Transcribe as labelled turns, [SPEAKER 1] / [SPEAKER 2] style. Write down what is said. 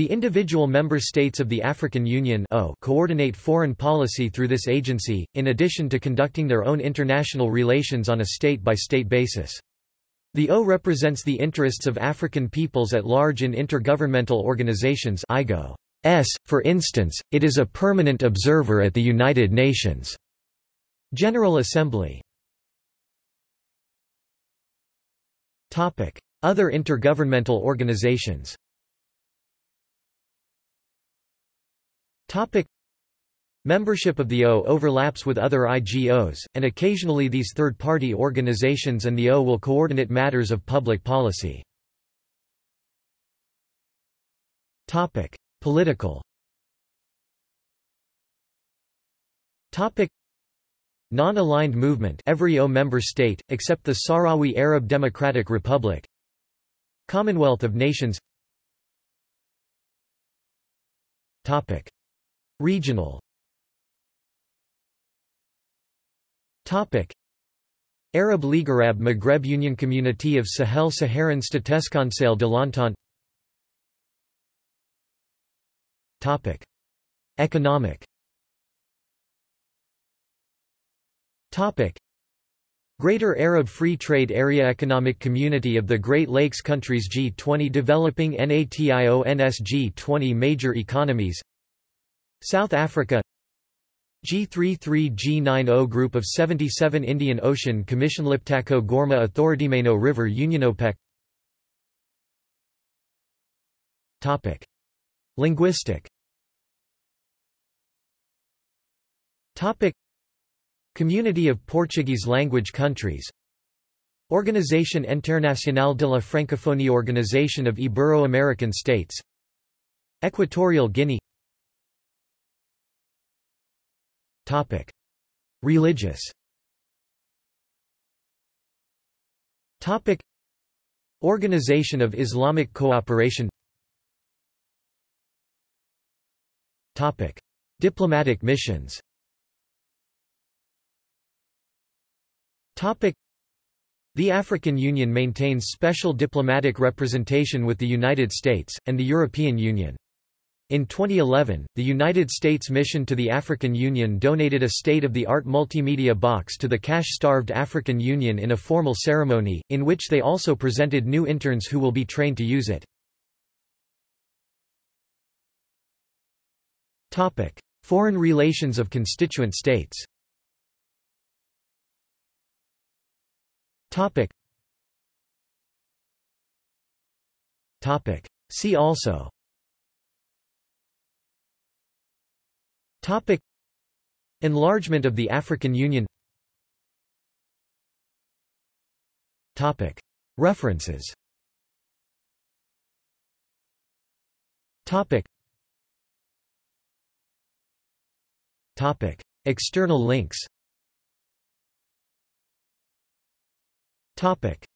[SPEAKER 1] The individual member states of the African Union coordinate foreign policy through this agency, in addition to conducting their own international relations on a state-by-state -state basis. The O represents the interests of African peoples at large in intergovernmental organizations. S, for instance, it is a permanent observer at the United Nations General Assembly. Other intergovernmental organizations Topic Membership of the O overlaps with other IGOs, and occasionally these third-party organizations and the O will coordinate matters of public policy. Topic: Political. Topic: Non-aligned movement every O member state, except the Sahrawi Arab Democratic Republic Commonwealth of Nations Topic. Regional. Arab League Arab Maghreb Union Community of Sahel Saharan Statesconseil de l'Entente. Topic. Economic. Topic. Greater Arab Free Trade Area Economic Community of the Great Lakes Countries G20 Developing NATIONS G20 Major Economies South Africa. G33G90 Group of 77 Indian Ocean Commission Liptako Gorma Authority River Union OPEC Topic. Linguistic. Topic. Community of Portuguese language countries. Organization Internacional de la Francophonie Organization of Ibero-American States. Equatorial Guinea Topic. Religious Topic. Organization of Islamic Cooperation Topic. Diplomatic missions Topic. The African Union maintains special diplomatic representation with the United States, and the European Union. In 2011, the United States mission to the African Union donated a state-of-the-art multimedia box to the cash-starved African Union in a formal ceremony, in which they also presented new interns who will be trained to use it. Foreign relations of constituent states See also Topic. Enlargement of the African Union. Topic. References. Topic. Topic. External links. Topic